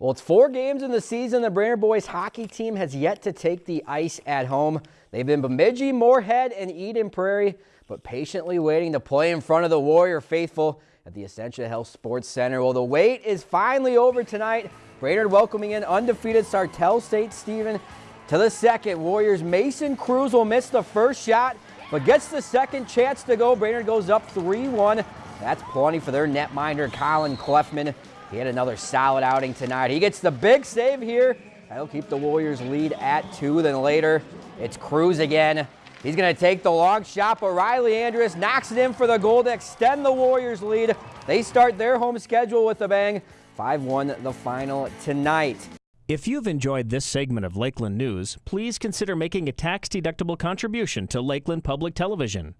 Well, it's four games in the season. The Brainerd boys hockey team has yet to take the ice at home. They've been Bemidji, Moorhead, and Eden Prairie, but patiently waiting to play in front of the Warrior faithful at the Essentia Health Sports Center. Well, the wait is finally over tonight. Brainerd welcoming in undefeated Sartell-St. Stephen to the second. Warriors Mason Cruz will miss the first shot, but gets the second chance to go. Brainerd goes up 3-1. That's plenty for their netminder, Colin Cleffman. He had another solid outing tonight. He gets the big save here. That'll keep the Warriors lead at two. Then later, it's Cruz again. He's going to take the long shot, but Riley Andrus knocks it in for the goal to extend the Warriors' lead. They start their home schedule with a bang. 5-1 the final tonight. If you've enjoyed this segment of Lakeland News, please consider making a tax-deductible contribution to Lakeland Public Television.